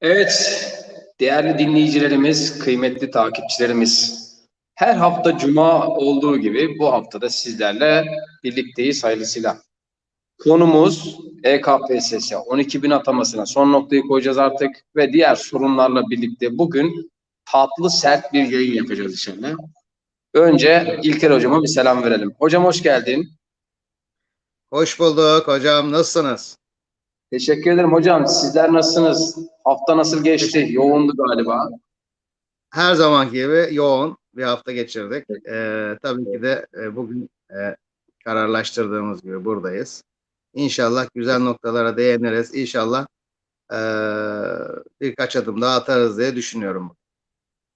Evet, değerli dinleyicilerimiz, kıymetli takipçilerimiz. Her hafta cuma olduğu gibi bu haftada sizlerle birlikteyiz hayırlısıyla. Konumuz EKPSS 12 bin atamasına son noktayı koyacağız artık ve diğer sorunlarla birlikte bugün tatlı sert bir yayın yapacağız inşallah. Önce İlker hocama bir selam verelim. Hocam hoş geldin. Hoş bulduk hocam. Nasılsınız? Teşekkür ederim hocam. Sizler nasılsınız? Hafta nasıl geçti? Yoğundu galiba. Her zamanki gibi yoğun bir hafta geçirdik. Ee, tabii ki de e, bugün e, kararlaştırdığımız gibi buradayız. İnşallah güzel noktalara değiniriz. İnşallah e, birkaç adım daha atarız diye düşünüyorum.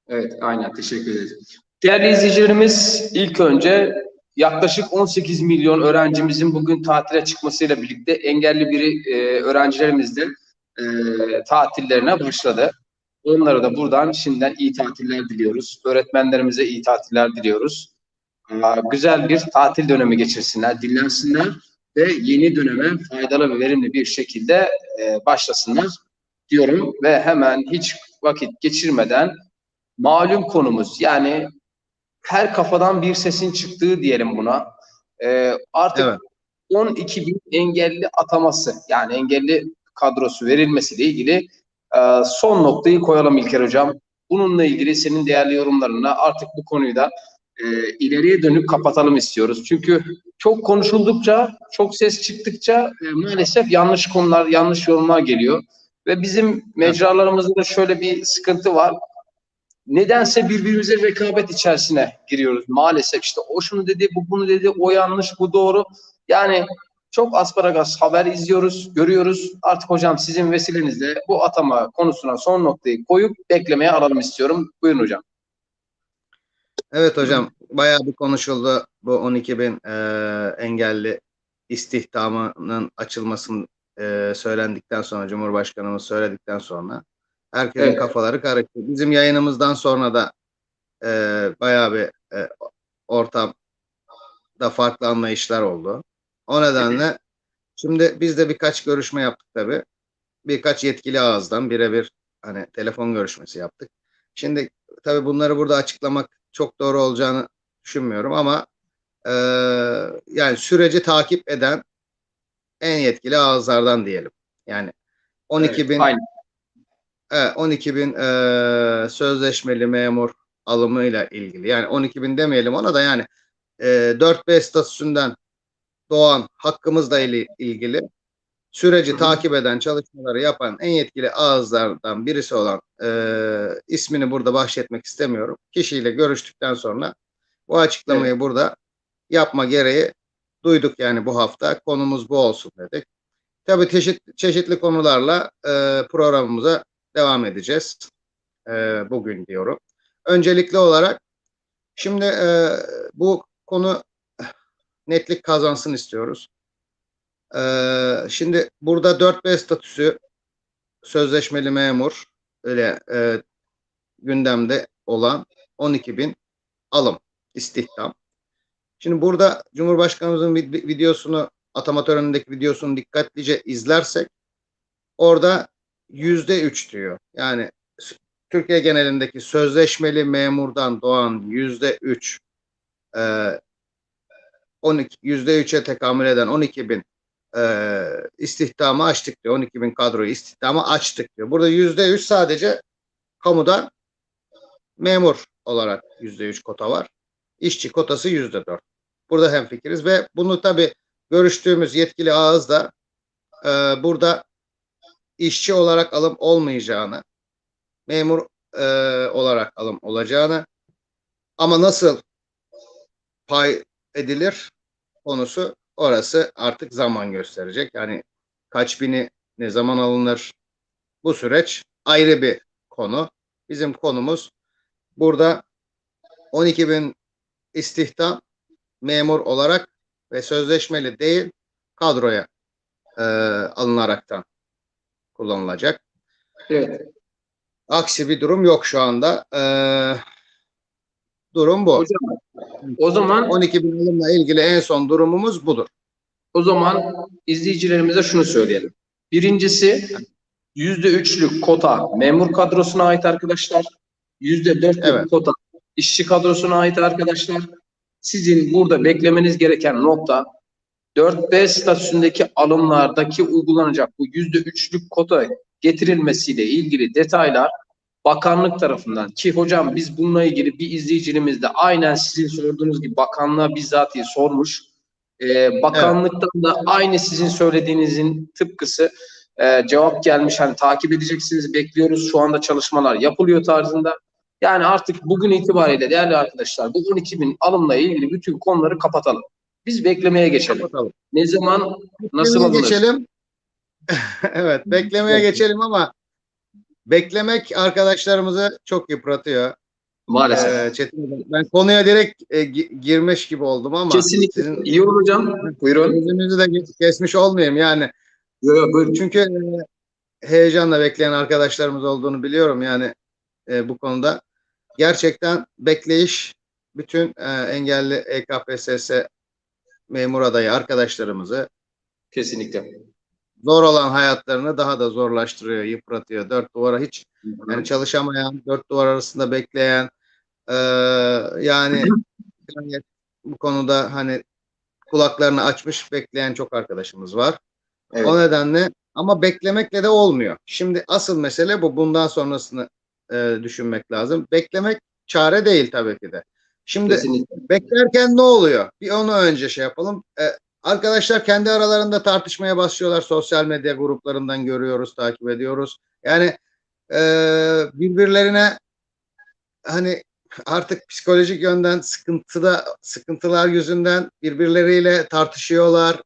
Evet, aynen. Teşekkür ederiz. Değerli izleyicilerimiz, ilk önce yaklaşık 18 milyon öğrencimizin bugün tatile çıkmasıyla birlikte engelli biri e, öğrencilerimiz de e, tatillerine başladı. Onlara da buradan şimdiden iyi tatiller diliyoruz. Öğretmenlerimize iyi tatiller diliyoruz. Aa, güzel bir tatil dönemi geçirsinler, dinlensinler ve yeni döneme faydalı ve verimli bir şekilde e, başlasınlar diyorum ve hemen hiç vakit geçirmeden malum konumuz yani her kafadan bir sesin çıktığı diyelim buna. Ee, artık Evet. 12 bin engelli ataması yani engelli kadrosu verilmesiyle ilgili e, son noktayı koyalım İlker Hocam. Bununla ilgili senin değerli yorumlarına artık bu konuyu da e, ileriye dönüp kapatalım istiyoruz. Çünkü çok konuşuldukça, çok ses çıktıkça e, maalesef yanlış konular, yanlış yorumlar geliyor. Ve bizim mecralarımızda da şöyle bir sıkıntı var nedense birbirimize rekabet içerisine giriyoruz. Maalesef işte o şunu dedi, bu bunu dedi, o yanlış, bu doğru. Yani çok asparagas haber izliyoruz, görüyoruz. Artık hocam sizin vesilenizle bu atama konusuna son noktayı koyup beklemeye alalım istiyorum. Buyurun hocam. Evet hocam. Bayağı bir konuşuldu bu 12 bin e, engelli istihdamının açılmasının e, söylendikten sonra Cumhurbaşkanımız söyledikten sonra herkesin Evet. kafaları karıştı. Bizim yayınımızdan sonra da e, bayağı bir e, ortamda farklı anlayışlar oldu. O nedenle şimdi biz de birkaç görüşme yaptık tabii. Birkaç yetkili ağızdan birebir hani telefon görüşmesi yaptık. Şimdi tabii bunları burada açıklamak çok doğru olacağını düşünmüyorum ama e, yani süreci takip eden en yetkili ağızlardan diyelim. Yani 12 Evet, bin aynen. Evet, 12 bin eee, sözleşmeli memur alımıyla ilgili. Yani 12 bin demeyelim ona da yani eee 4B statüsünden doğan hakkımızla ili- ilgili süreci takip eden, çalışmaları yapan en yetkili ağızlardan birisi olan eee, ismini burada bahşetmek istemiyorum. Kişiyle görüştükten sonra bu açıklamayı burada yapma gereği duyduk yani bu hafta. Konumuz bu olsun dedik. Tabii çeşit, çeşitli konularla eee, programımıza devam edeceğiz e, bugün diyorum. Öncelikli olarak şimdi e, bu konu netlik kazansın istiyoruz. E, şimdi burada 4B statüsü sözleşmeli memur öyle e, gündemde olan 12 bin alım istihdam. Şimdi burada Cumhurbaşkanımızın vid- videosunu atama törenindeki videosunu dikkatlice izlersek orada yüzde üç diyor. Yani Türkiye genelindeki sözleşmeli memurdan doğan yüzde üç e, 12 yüzde üçe tekamül eden 12 bin e, istihdamı açtık diyor. 12 bin kadroyu istihdamı açtık diyor. Burada yüzde üç sadece kamuda memur olarak yüzde üç kota var. İşçi kotası yüzde dört. Burada hemfikiriz ve bunu tabii görüştüğümüz yetkili ağız da e, burada işçi olarak alım olmayacağını, memur e, olarak alım olacağını ama nasıl pay edilir konusu orası artık zaman gösterecek. Yani kaç bini ne zaman alınır bu süreç ayrı bir konu. Bizim konumuz burada 12 bin istihdam memur olarak ve sözleşmeli değil kadroya e, alınaraktan kullanılacak. Evet. Aksi bir durum yok şu anda. Ee, durum bu. Hocam, o zaman 12 bin alımla ilgili en son durumumuz budur. O zaman izleyicilerimize şunu söyleyelim. Birincisi %3'lük kota memur kadrosuna ait arkadaşlar. %4'lük Evet. kota işçi kadrosuna ait arkadaşlar. Sizin burada beklemeniz gereken nokta 4B statüsündeki alımlardaki uygulanacak bu %3'lük kota getirilmesiyle ilgili detaylar bakanlık tarafından ki hocam biz bununla ilgili bir izleyicimiz de aynen sizin sorduğunuz gibi bakanlığa bizzatihi sormuş. Ee, bakanlıktan da aynı sizin söylediğinizin tıpkısı e, cevap gelmiş. Hani takip edeceksiniz, bekliyoruz. Şu anda çalışmalar yapılıyor tarzında. Yani artık bugün itibariyle değerli arkadaşlar bu 12 bin alımla ilgili bütün konuları kapatalım. Biz beklemeye geçelim. Kapatalım. Ne zaman nasıl Beklemeye alınır? geçelim. evet, beklemeye geçelim ama beklemek arkadaşlarımızı çok yıpratıyor. Maalesef. Ee, Çetin ben konuya direkt e, gi- girmiş gibi oldum ama Kesinlikle. sizin İyi olur hocam. Buyurun. sözünüzü de kesmiş olmayayım yani. Yo, yo, buyurun. Çünkü e, heyecanla bekleyen arkadaşlarımız olduğunu biliyorum yani e, bu konuda. Gerçekten bekleyiş bütün e, engelli EKPSS memur adayı arkadaşlarımızı Kesinlikle. zor olan hayatlarını daha da zorlaştırıyor, yıpratıyor. Dört duvara hiç yani çalışamayan, dört duvar arasında bekleyen e, yani bu konuda hani kulaklarını açmış bekleyen çok arkadaşımız var. Evet. O nedenle ama beklemekle de olmuyor. Şimdi asıl mesele bu. Bundan sonrasını e, düşünmek lazım. Beklemek çare değil tabii ki de. Şimdi Kesinlikle. beklerken ne oluyor? Bir onu önce şey yapalım. E, arkadaşlar kendi aralarında tartışmaya başlıyorlar. Sosyal medya gruplarından görüyoruz, takip ediyoruz. Yani e, birbirlerine hani artık psikolojik yönden sıkıntıda sıkıntılar yüzünden birbirleriyle tartışıyorlar.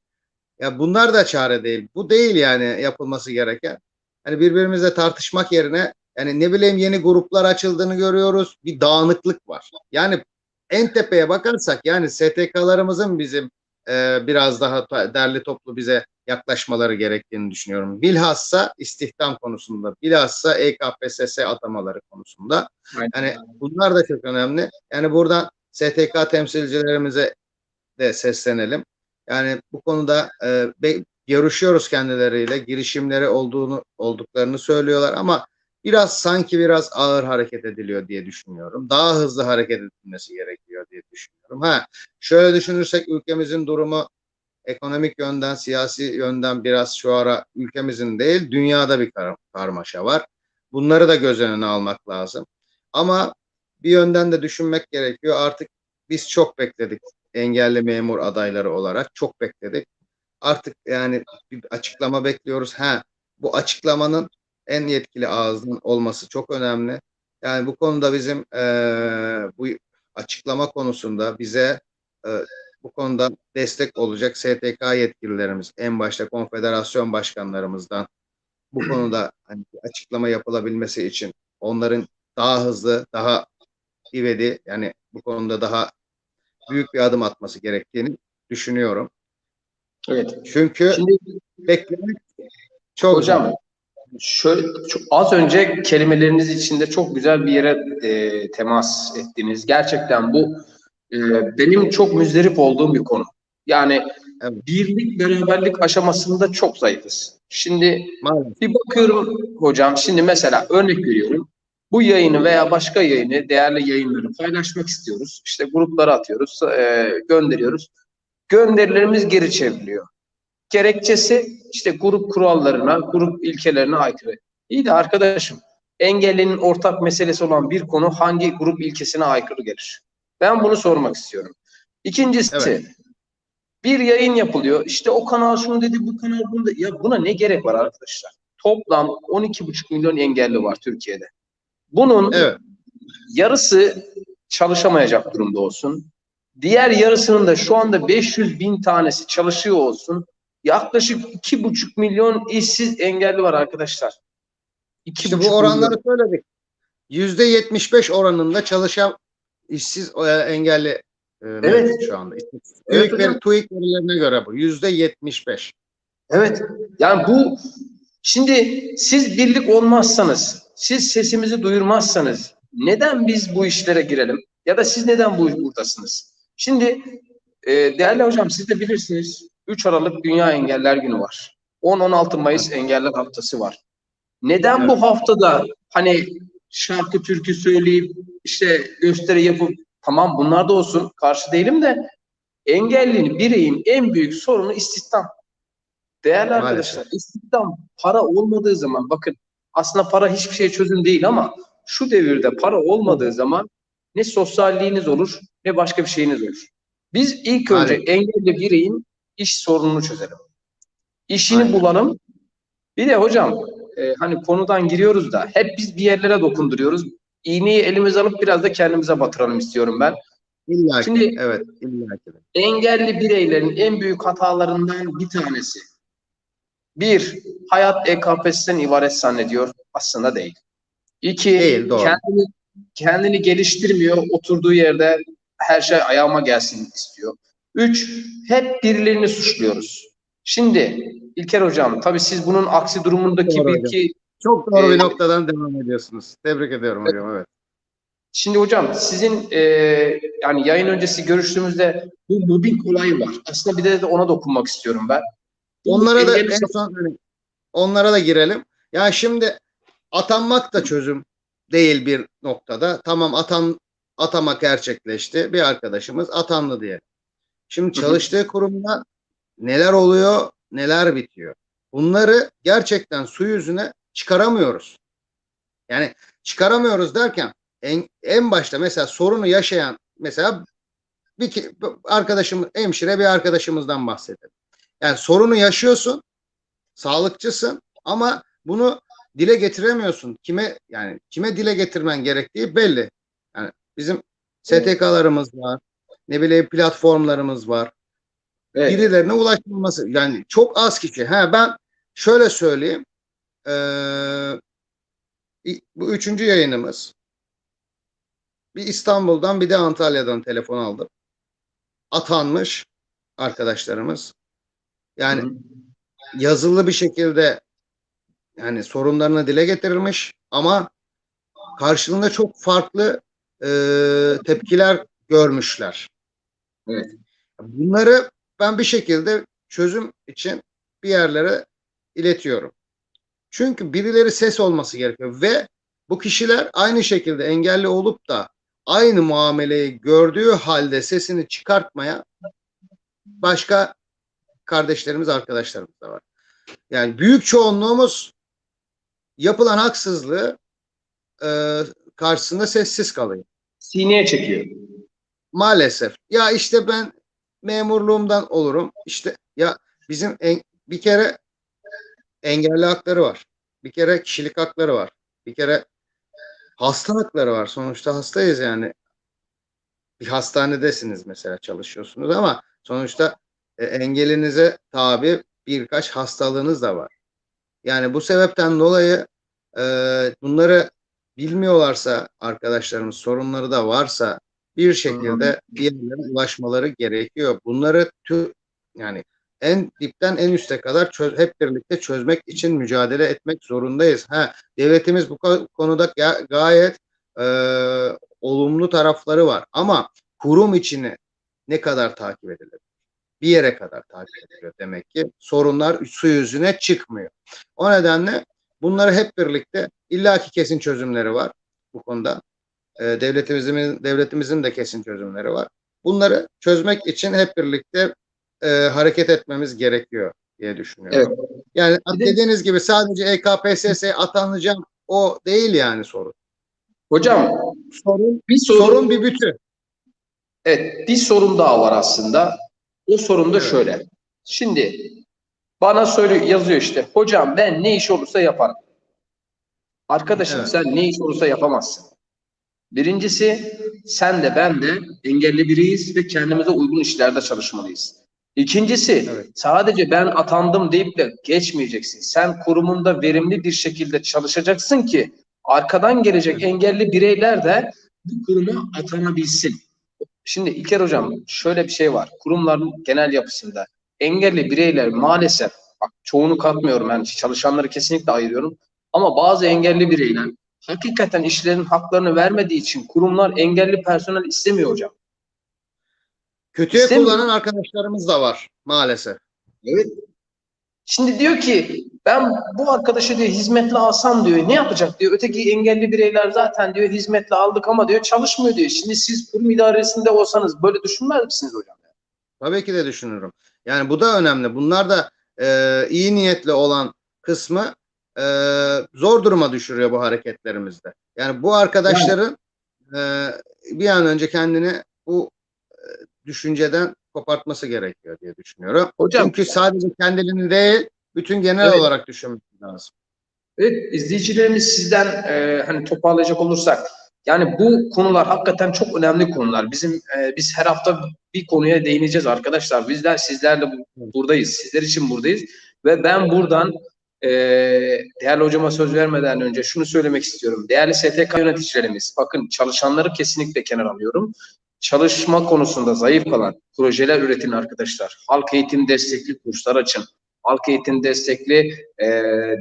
Ya bunlar da çare değil. Bu değil yani yapılması gereken. Hani birbirimizle tartışmak yerine yani ne bileyim yeni gruplar açıldığını görüyoruz. Bir dağınıklık var. Yani en tepeye bakarsak yani STK'larımızın bizim e, biraz daha derli toplu bize yaklaşmaları gerektiğini düşünüyorum. Bilhassa istihdam konusunda, bilhassa EKPSS atamaları konusunda. Aynen. Yani bunlar da çok önemli. Yani buradan STK temsilcilerimize de seslenelim. Yani bu konuda e, görüşüyoruz kendileriyle. Girişimleri olduğunu olduklarını söylüyorlar ama biraz sanki biraz ağır hareket ediliyor diye düşünüyorum. Daha hızlı hareket edilmesi gerekiyor diye düşünüyorum. Ha şöyle düşünürsek ülkemizin durumu ekonomik yönden, siyasi yönden biraz şu ara ülkemizin değil, dünyada bir kar- karmaşa var. Bunları da göz önüne almak lazım. Ama bir yönden de düşünmek gerekiyor. Artık biz çok bekledik engelli memur adayları olarak çok bekledik. Artık yani bir açıklama bekliyoruz. Ha bu açıklamanın en yetkili ağızdan olması çok önemli. Yani bu konuda bizim eee, bu açıklama konusunda bize eee, bu konuda destek olacak STK yetkililerimiz, en başta konfederasyon başkanlarımızdan bu konuda hani açıklama yapılabilmesi için onların daha hızlı, daha ivedi yani bu konuda daha büyük bir adım atması gerektiğini düşünüyorum. Evet. Çünkü Şimdi beklemek çok hocam zor. Şöyle çok, az önce kelimeleriniz içinde çok güzel bir yere e, temas ettiniz. Gerçekten bu e, benim çok müzdarip olduğum bir konu. Yani birlik beraberlik aşamasında çok zayıfız. Şimdi Maalesef. Bir bakıyorum hocam şimdi mesela örnek veriyorum. Bu yayını veya başka yayını, değerli yayınları paylaşmak istiyoruz. İşte gruplara atıyoruz, e, gönderiyoruz. Gönderilerimiz geri çevriliyor. Gerekçesi işte grup kurallarına, grup ilkelerine aykırı. İyi de arkadaşım, engellinin ortak meselesi olan bir konu hangi grup ilkesine aykırı gelir? Ben bunu sormak istiyorum. İkincisi, Evet. bir yayın yapılıyor. İşte o kanal şunu dedi, bu kanal bunu dedi. Ya buna ne gerek var arkadaşlar? Toplam 12,5 milyon engelli var Türkiye'de. Bunun Evet. yarısı çalışamayacak durumda olsun. Diğer yarısının da şu anda 500 bin tanesi çalışıyor olsun. Yaklaşık 2,5 milyon işsiz engelli var arkadaşlar. İşte 2,5 bu milyon. oranları söyledik. Yüzde 75 oranında çalışan işsiz e, engelli e, Evet. şu anda. Evet TÜİK, veri, TÜİK verilerine göre bu. Yüzde 75. Evet. Yani bu şimdi siz birlik olmazsanız, siz sesimizi duyurmazsanız neden biz bu işlere girelim? Ya da siz neden bu buradasınız? Şimdi e, değerli hocam siz de bilirsiniz 3 Aralık Dünya Engeller Günü var. 10-16 Mayıs Engeller Haftası var. Neden Evet. bu haftada hani şarkı türkü söyleyip işte gösteri yapıp tamam bunlar da olsun karşı değilim de engelli bireyin en büyük sorunu istihdam. Değerli Maalesef. arkadaşlar istihdam para olmadığı zaman bakın aslında para hiçbir şey çözüm değil ama şu devirde para olmadığı zaman ne sosyalliğiniz olur ne başka bir şeyiniz olur. Biz ilk önce Aynen. engelli bireyin iş sorununu çözelim. İşini Aynen. bulalım. Bir de hocam e, hani konudan giriyoruz da hep biz bir yerlere dokunduruyoruz. İğneyi elimize alıp biraz da kendimize batıralım istiyorum ben. İlla ki. Şimdi- evet. illa ki. de. Engelli bireylerin en büyük hatalarından bir tanesi. Bir, hayat EKP'sinden ibaret zannediyor. Aslında değil. İki, Değil, doğru. kendini, kendini geliştirmiyor. Oturduğu yerde her şey ayağıma gelsin istiyor. Üç, hep birilerini suçluyoruz. Şimdi İlker Hocam, tabii siz bunun aksi durumundaki Doğru bir hocam. ki Çok doğru bir Ee, noktadan devam ediyorsunuz. Tebrik ediyorum hocam. Evet. Şimdi hocam sizin e, yani yayın öncesi görüştüğümüzde bu mobbing olayı var. Aslında bir de, de ona dokunmak istiyorum ben. Onlara da en son onlara da girelim. Ya şimdi atanmak da çözüm değil bir noktada. Tamam atan atamak gerçekleşti. Bir arkadaşımız atandı diye. Şimdi çalıştığı kurumda neler oluyor, neler bitiyor. Bunları gerçekten su yüzüne çıkaramıyoruz. Yani çıkaramıyoruz derken en, en başta mesela sorunu yaşayan mesela bir ki- arkadaşım hemşire bir arkadaşımızdan bahsedelim. Yani sorunu yaşıyorsun, sağlıkçısın ama bunu dile getiremiyorsun. Kime yani kime dile getirmen gerektiği belli. Yani bizim STK'larımız var. Ne bileyim platformlarımız var. Evet. Birilerine ulaşılması yani çok az kişi. Ha ben şöyle söyleyeyim. Ee, bu üçüncü yayınımız. Bir İstanbul'dan bir de Antalya'dan telefon aldım. Atanmış arkadaşlarımız. Yani Hı yazılı bir şekilde yani sorunlarını dile getirilmiş ama karşılığında çok farklı e, tepkiler görmüşler. Evet. Bunları ben bir şekilde çözüm için bir yerlere iletiyorum. Çünkü birileri ses olması gerekiyor ve bu kişiler aynı şekilde engelli olup da aynı muameleyi gördüğü halde sesini çıkartmaya başka kardeşlerimiz, arkadaşlarımız da var. Yani büyük çoğunluğumuz yapılan haksızlığı e, karşısında sessiz kalıyor. Sineye çekiyor. Maalesef. Ya işte ben memurluğumdan olurum. İşte ya bizim en, bir kere engelli hakları var. Bir kere kişilik hakları var. Bir kere hasta hakları var. Sonuçta hastayız yani. Bir hastanedesiniz mesela çalışıyorsunuz ama sonuçta e, engelinize tabi birkaç hastalığınız da var. Yani bu sebepten dolayı e, bunları bilmiyorlarsa arkadaşlarımız sorunları da varsa bir şekilde bir yerlere ulaşmaları gerekiyor. Bunları tü, yani en dipten en üste kadar çöz, hep birlikte çözmek için mücadele etmek zorundayız. Ha, devletimiz bu ko- konuda ga- gayet e, olumlu tarafları var ama kurum içini ne kadar takip edilir? Bir yere kadar takip ediliyor demek ki. Sorunlar su yüzüne çıkmıyor. O nedenle bunları hep birlikte illaki kesin çözümleri var bu konuda. E, devletimizin devletimizin de kesin çözümleri var. Bunları çözmek için hep birlikte e, hareket etmemiz gerekiyor diye düşünüyorum. Evet. Yani dediğiniz gibi sadece EKPSS atanacağım o değil yani sorun. Hocam Sorun bir sorun, sorun bir bütün. evet bir sorun daha var aslında. O sorun da Evet. şöyle. Şimdi bana söylüyor yazıyor işte. Hocam ben ne iş olursa yaparım. Arkadaşım Evet. sen ne iş olursa yapamazsın. Birincisi sen de ben de engelli biriyiz ve kendimize uygun işlerde çalışmalıyız. İkincisi Evet. sadece ben atandım deyip de geçmeyeceksin. Sen kurumunda verimli bir şekilde çalışacaksın ki arkadan gelecek engelli bireyler de bu kuruma atanabilsin. Şimdi İlker Hocam şöyle bir şey var. Kurumların genel yapısında engelli bireyler maalesef bak çoğunu katmıyorum yani çalışanları kesinlikle ayırıyorum. Ama bazı engelli bireyler hakikaten işlerin haklarını vermediği için kurumlar engelli personel istemiyor hocam. Kötüye İstemiyor. kullanan arkadaşlarımız da var maalesef. Evet. Şimdi diyor ki ben bu arkadaşı diyor hizmetle alsam diyor ne yapacak diyor. Öteki engelli bireyler zaten diyor hizmetle aldık ama diyor çalışmıyor diyor. Şimdi siz kurum idaresinde olsanız böyle düşünmez misiniz hocam? Tabii ki de düşünürüm. Yani bu da önemli. Bunlar da e, iyi niyetli olan kısmı e, zor duruma düşürüyor bu hareketlerimizde. Yani bu arkadaşların e, bir an önce kendini bu e, düşünceden kopartması gerekiyor diye düşünüyorum. Hocam Çünkü sadece kendilerini değil, bütün genel Evet. olarak düşünmek lazım. Evet, izleyicilerimiz sizden e, hani toparlayacak olursak yani bu konular hakikaten çok önemli konular. Bizim e, biz her hafta bir konuya değineceğiz arkadaşlar. Bizler sizlerle bu- buradayız. Sizler için buradayız ve ben buradan e, değerli hocama söz vermeden önce şunu söylemek istiyorum. Değerli STK yöneticilerimiz, bakın çalışanları kesinlikle kenara alıyorum. Çalışma konusunda zayıf kalan projeler üretin arkadaşlar. Halk eğitim destekli kurslar açın. Halk eğitim destekli e,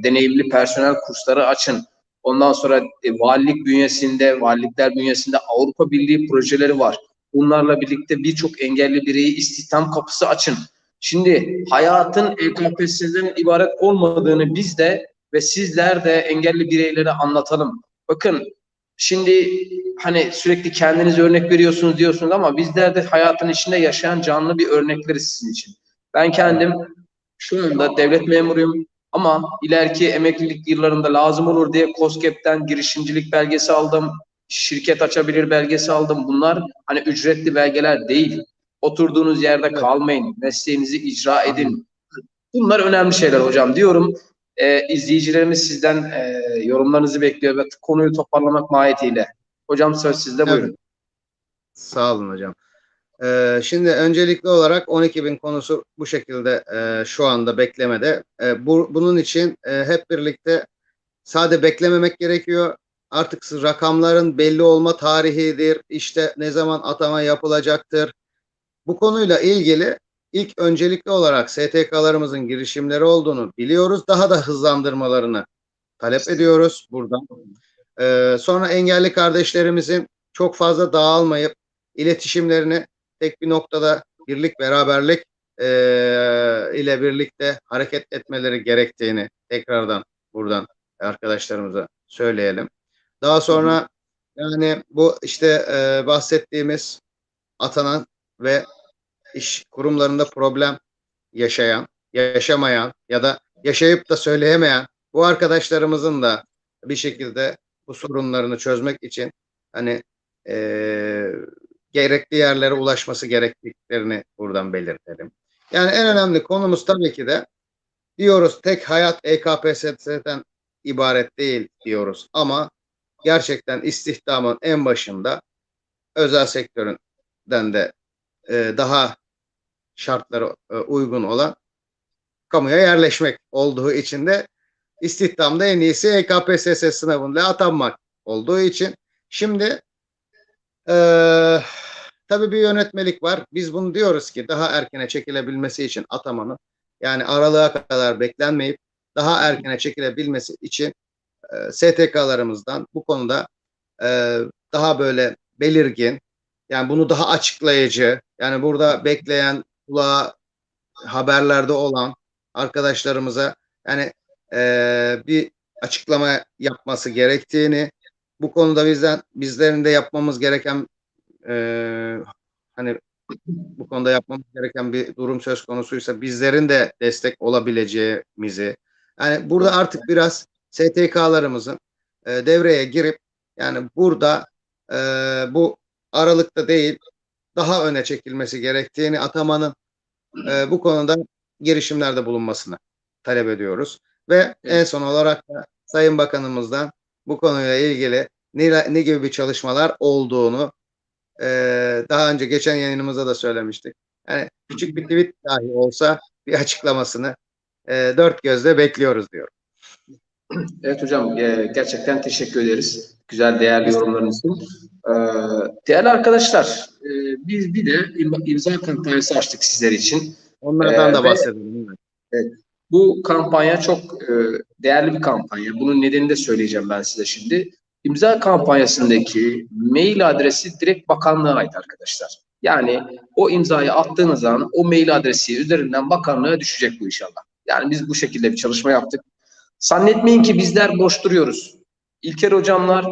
deneyimli personel kursları açın. Ondan sonra e, valilik bünyesinde, valilikler bünyesinde Avrupa Birliği projeleri var. Bunlarla birlikte birçok engelli bireyi istihdam kapısı açın. Şimdi hayatın EKPS'den ibaret olmadığını biz de ve sizler de engelli bireylere anlatalım. Bakın şimdi hani sürekli kendiniz örnek veriyorsunuz diyorsunuz ama bizler de hayatın içinde yaşayan canlı bir örnekleriz sizin için. Ben kendim şu anda devlet memuruyum ama ileriki emeklilik yıllarında lazım olur diye COSGAP'ten girişimcilik belgesi aldım. Şirket açabilir belgesi aldım. Bunlar hani ücretli belgeler değil. Oturduğunuz yerde Evet. kalmayın. Mesleğinizi icra edin. Bunlar önemli şeyler hocam diyorum. Ee, izleyicilerimiz sizden e, yorumlarınızı bekliyor ve konuyu toparlamak mahiyetiyle. Hocam söz sizde Evet. buyurun. Sağ olun hocam. Ee, şimdi öncelikli olarak 12 bin konusu bu şekilde e, şu anda beklemede. E, bu, bunun için e, hep birlikte sade beklememek gerekiyor. Artık rakamların belli olma tarihidir. İşte ne zaman atama yapılacaktır. Bu konuyla ilgili ilk öncelikli olarak STK'larımızın girişimleri olduğunu biliyoruz. Daha da hızlandırmalarını talep ediyoruz buradan. Ee, sonra engelli kardeşlerimizin çok fazla dağılmayıp iletişimlerini tek bir noktada birlik beraberlik e, ile birlikte hareket etmeleri gerektiğini tekrardan buradan arkadaşlarımıza söyleyelim. Daha sonra yani bu işte e, bahsettiğimiz atanan ve iş kurumlarında problem yaşayan, yaşamayan ya da yaşayıp da söyleyemeyen bu arkadaşlarımızın da bir şekilde bu sorunlarını çözmek için hani e, gerekli yerlere ulaşması gerektiklerini buradan belirtelim. Yani en önemli konumuz tabii ki de diyoruz tek hayat EKPSS'den ibaret değil diyoruz ama gerçekten istihdamın en başında özel sektöründen de e, daha şartları e, uygun olan kamuya yerleşmek olduğu için de istihdamda en iyisi EKPSS sınavında atanmak olduğu için şimdi e, tabii bir yönetmelik var. Biz bunu diyoruz ki daha erkene çekilebilmesi için atamanın yani aralığa kadar beklenmeyip daha erkene çekilebilmesi için e, STK'larımızdan bu konuda e, daha böyle belirgin yani bunu daha açıklayıcı yani burada bekleyen kulağa haberlerde olan arkadaşlarımıza yani e, bir açıklama yapması gerektiğini bu konuda bizden bizlerin de yapmamız gereken e, hani bu konuda yapmamız gereken bir durum söz konusuysa bizlerin de destek olabileceğimizi yani burada artık biraz STK'larımızın e, devreye girip yani burada e, bu aralıkta değil daha öne çekilmesi gerektiğini atamanın e, bu konuda girişimlerde bulunmasını talep ediyoruz. Ve en son olarak da Sayın Bakanımızdan bu konuyla ilgili ne, ne gibi bir çalışmalar olduğunu e, daha önce geçen yayınımızda da söylemiştik. Yani küçük bir tweet dahi olsa bir açıklamasını e, dört gözle bekliyoruz diyor. Evet hocam e, gerçekten teşekkür ederiz. Güzel değerli yorumlarınız için. E, değerli arkadaşlar e, biz bir de im- imza kampanyası açtık sizler için. Onlardan Ee, da bahsedelim. Bu kampanya çok değerli bir kampanya. Bunun nedenini de söyleyeceğim ben size şimdi. İmza kampanyasındaki mail adresi direkt bakanlığa ait arkadaşlar. Yani o imzayı attığınız an o mail adresi üzerinden bakanlığa düşecek bu inşallah. Yani biz bu şekilde bir çalışma yaptık. Zannetmeyin ki bizler boş duruyoruz. İlker hocamlar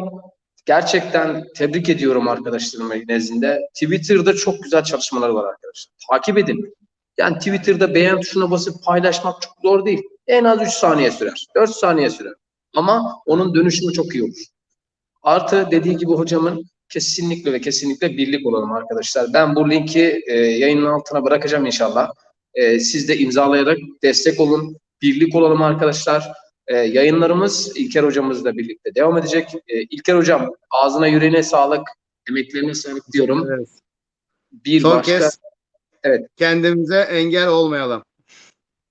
gerçekten tebrik ediyorum arkadaşlarım nezdinde. Twitter'da çok güzel çalışmalar var arkadaşlar. Takip edin. Yani Twitter'da beğen tuşuna basıp paylaşmak çok zor değil. En az 3 saniye sürer. 4 saniye sürer. Ama onun dönüşümü çok iyi olur. Artı dediği gibi hocamın kesinlikle ve kesinlikle birlik olalım arkadaşlar. Ben bu linki e, yayının altına bırakacağım inşallah. E, siz de imzalayarak destek olun. Birlik olalım arkadaşlar. E, yayınlarımız İlker hocamızla birlikte devam edecek. E, İlker hocam ağzına yüreğine sağlık, emeklerine sağlık diyorum. Evet. Bir Son başka kez Evet. kendimize engel olmayalım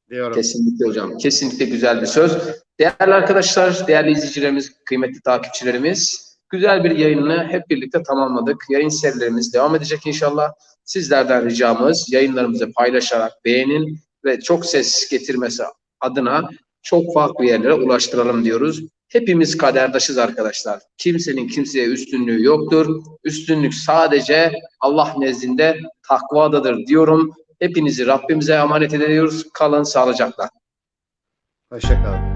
diyorum. Kesinlikle hocam. Kesinlikle güzel bir söz. Değerli arkadaşlar, değerli izleyicilerimiz, kıymetli takipçilerimiz, güzel bir yayını hep birlikte tamamladık. Yayın serilerimiz devam edecek inşallah. Sizlerden ricamız yayınlarımızı paylaşarak beğenin ve çok ses getirmesi adına çok farklı yerlere ulaştıralım diyoruz. Hepimiz kaderdaşız arkadaşlar. Kimsenin kimseye üstünlüğü yoktur. Üstünlük sadece Allah nezdinde takvadadır diyorum. Hepinizi Rabbimize emanet ediyoruz. Kalın sağlıcakla. Hoşça kalın.